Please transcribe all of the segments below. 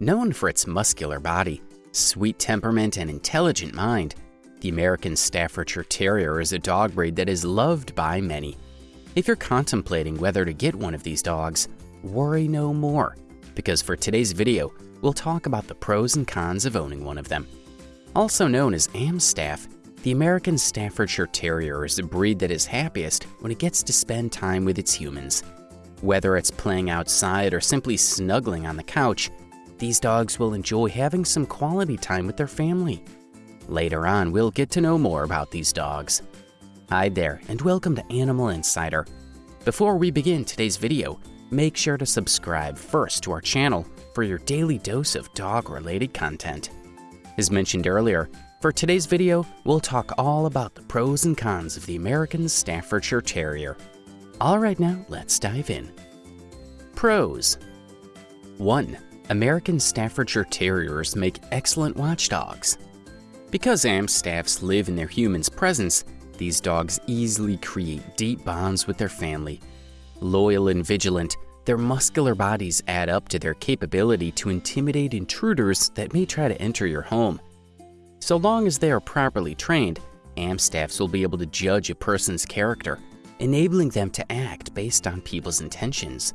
Known for its muscular body, sweet temperament, and intelligent mind, the American Staffordshire Terrier is a dog breed that is loved by many. If you're contemplating whether to get one of these dogs, worry no more, because for today's video, we'll talk about the pros and cons of owning one of them. Also known as Amstaff, the American Staffordshire Terrier is a breed that is happiest when it gets to spend time with its humans. Whether it's playing outside or simply snuggling on the couch, these dogs will enjoy having some quality time with their family. Later on, we'll get to know more about these dogs. Hi there, and welcome to Animal Insider. Before we begin today's video, make sure to subscribe first to our channel for your daily dose of dog-related content. As mentioned earlier, for today's video, we'll talk all about the pros and cons of the American Staffordshire Terrier. Alright now, let's dive in. Pros 1. American Staffordshire Terriers make excellent watchdogs. Because Amstaffs live in their human's presence, these dogs easily create deep bonds with their family. Loyal and vigilant, their muscular bodies add up to their capability to intimidate intruders that may try to enter your home. So long as they are properly trained, Amstaffs will be able to judge a person's character, enabling them to act based on people's intentions.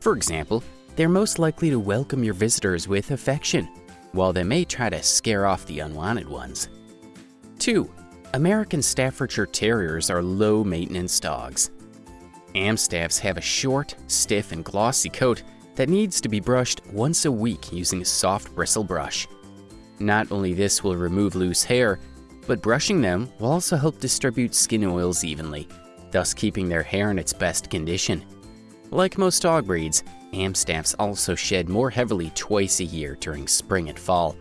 For example, they're most likely to welcome your visitors with affection, while they may try to scare off the unwanted ones. 2. American Staffordshire Terriers are low-maintenance dogs. Amstaffs have a short, stiff, and glossy coat that needs to be brushed once a week using a soft bristle brush. Not only this will remove loose hair, but brushing them will also help distribute skin oils evenly, thus keeping their hair in its best condition. Like most dog breeds, Amstaffs also shed more heavily twice a year during spring and fall.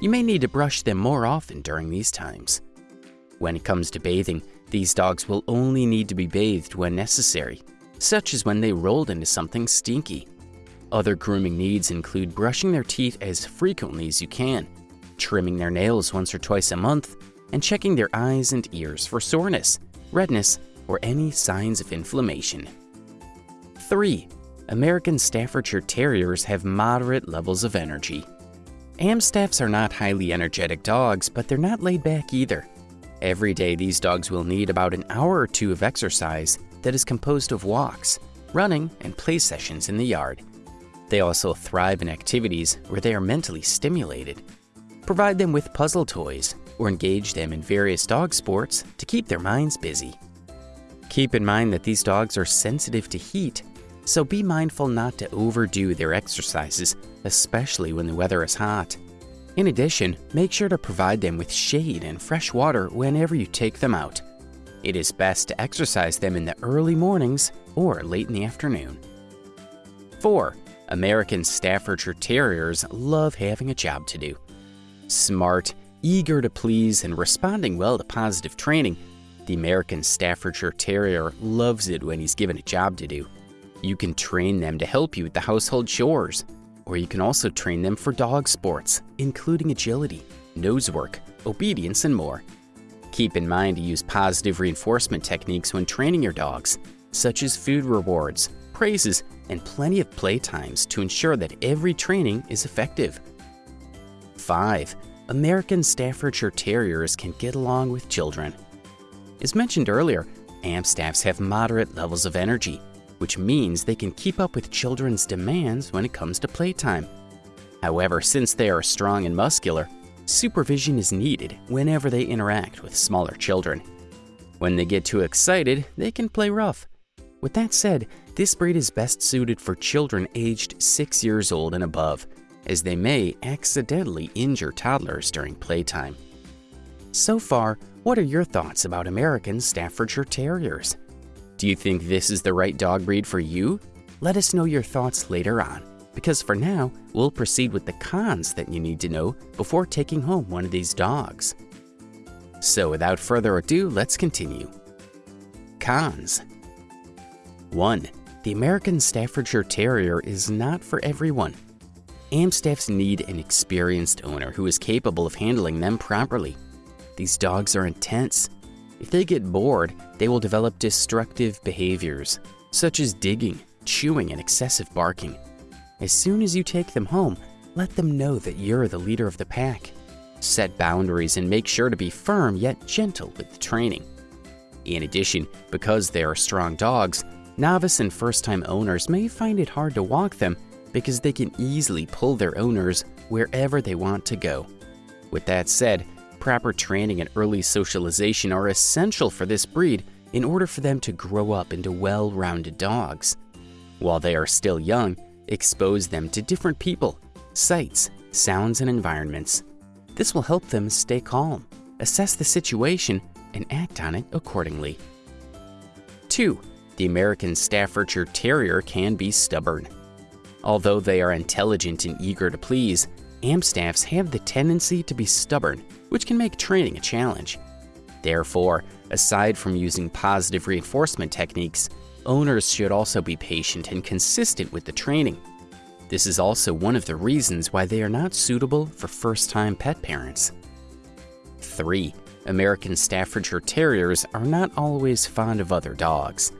You may need to brush them more often during these times. When it comes to bathing, these dogs will only need to be bathed when necessary, such as when they rolled into something stinky. Other grooming needs include brushing their teeth as frequently as you can, trimming their nails once or twice a month, and checking their eyes and ears for soreness, redness, or any signs of inflammation. 3. American Staffordshire Terriers have moderate levels of energy. Amstaffs are not highly energetic dogs, but they're not laid back either. Every day, these dogs will need about an hour or two of exercise that is composed of walks, running, and play sessions in the yard. They also thrive in activities where they are mentally stimulated. Provide them with puzzle toys or engage them in various dog sports to keep their minds busy. Keep in mind that these dogs are sensitive to heat so be mindful not to overdo their exercises, especially when the weather is hot. In addition, make sure to provide them with shade and fresh water whenever you take them out. It is best to exercise them in the early mornings or late in the afternoon. 4. American Staffordshire Terriers love having a job to do. Smart, eager to please, and responding well to positive training, the American Staffordshire Terrier loves it when he's given a job to do. You can train them to help you with the household chores, or you can also train them for dog sports, including agility, nose work, obedience, and more. Keep in mind to use positive reinforcement techniques when training your dogs, such as food rewards, praises, and plenty of playtimes to ensure that every training is effective. 5. American Staffordshire Terriers can get along with children. As mentioned earlier, Amstaffs have moderate levels of energy, which means they can keep up with children's demands when it comes to playtime. However, since they are strong and muscular, supervision is needed whenever they interact with smaller children. When they get too excited, they can play rough. With that said, this breed is best suited for children aged 6 years old and above, as they may accidentally injure toddlers during playtime. So far, what are your thoughts about American Staffordshire Terriers? Do you think this is the right dog breed for you? Let us know your thoughts later on, because for now, we'll proceed with the cons that you need to know before taking home one of these dogs. So without further ado, let's continue. Cons 1. The American Staffordshire Terrier is not for everyone. Amstaffs need an experienced owner who is capable of handling them properly. These dogs are intense, if they get bored, they will develop destructive behaviors, such as digging, chewing, and excessive barking. As soon as you take them home, let them know that you're the leader of the pack. Set boundaries and make sure to be firm yet gentle with the training. In addition, because they are strong dogs, novice and first-time owners may find it hard to walk them because they can easily pull their owners wherever they want to go. With that said, proper training and early socialization are essential for this breed in order for them to grow up into well-rounded dogs. While they are still young, expose them to different people, sights, sounds, and environments. This will help them stay calm, assess the situation, and act on it accordingly. 2. The American Staffordshire Terrier can be stubborn. Although they are intelligent and eager to please, Amstaffs have the tendency to be stubborn, which can make training a challenge. Therefore, aside from using positive reinforcement techniques, owners should also be patient and consistent with the training. This is also one of the reasons why they are not suitable for first-time pet parents. 3. American Staffordshire Terriers are not always fond of other dogs.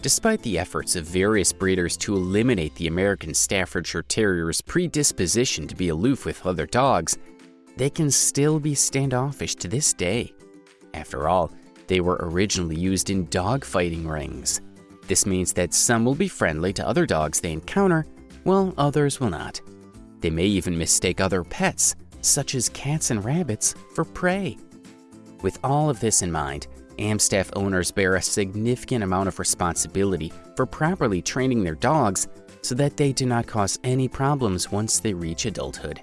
Despite the efforts of various breeders to eliminate the American Staffordshire Terrier's predisposition to be aloof with other dogs, they can still be standoffish to this day. After all, they were originally used in dog fighting rings. This means that some will be friendly to other dogs they encounter, while others will not. They may even mistake other pets, such as cats and rabbits, for prey. With all of this in mind, Amstaff owners bear a significant amount of responsibility for properly training their dogs so that they do not cause any problems once they reach adulthood.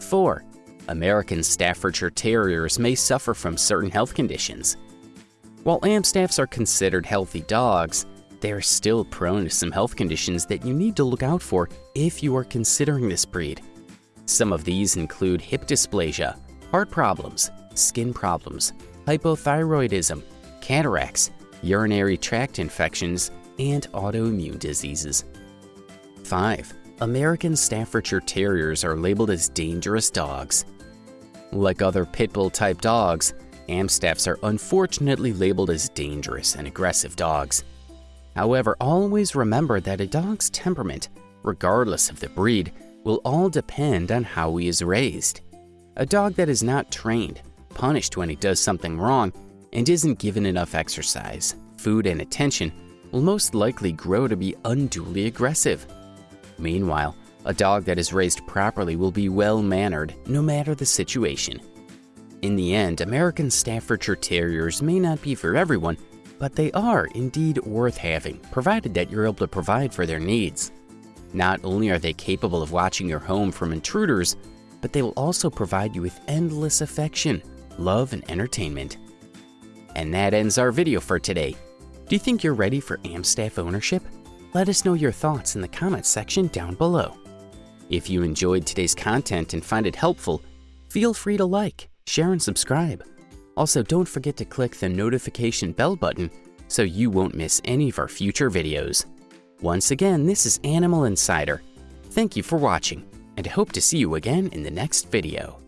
4. American Staffordshire Terriers may suffer from certain health conditions. While Amstaffs are considered healthy dogs, they are still prone to some health conditions that you need to look out for if you are considering this breed. Some of these include hip dysplasia, heart problems, skin problems, hypothyroidism, cataracts, urinary tract infections, and autoimmune diseases. 5. American Staffordshire Terriers are labeled as dangerous dogs. Like other pit bull type dogs, Amstaffs are unfortunately labeled as dangerous and aggressive dogs. However, always remember that a dog's temperament, regardless of the breed, will all depend on how he is raised. A dog that is not trained, punished when he does something wrong, and isn't given enough exercise, food, and attention will most likely grow to be unduly aggressive. Meanwhile, a dog that is raised properly will be well-mannered no matter the situation. In the end, American Staffordshire Terriers may not be for everyone, but they are indeed worth having, provided that you're able to provide for their needs. Not only are they capable of watching your home from intruders, but they will also provide you with endless affection, love, and entertainment. And that ends our video for today. Do you think you're ready for Amstaff ownership? Let us know your thoughts in the comments section down below. If you enjoyed today's content and find it helpful, feel free to like, share, and subscribe. Also, don't forget to click the notification bell button so you won't miss any of our future videos. Once again, this is Animal Insider. Thank you for watching, and I hope to see you again in the next video.